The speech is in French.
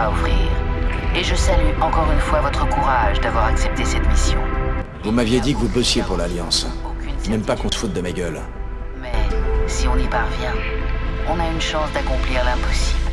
à offrir. Et je salue encore une fois votre courage d'avoir accepté cette mission. Vous m'aviez dit que vous bossiez pour l'Alliance. Même pas qu'on se foute de ma gueule. Mais si on y parvient, on a une chance d'accomplir l'impossible.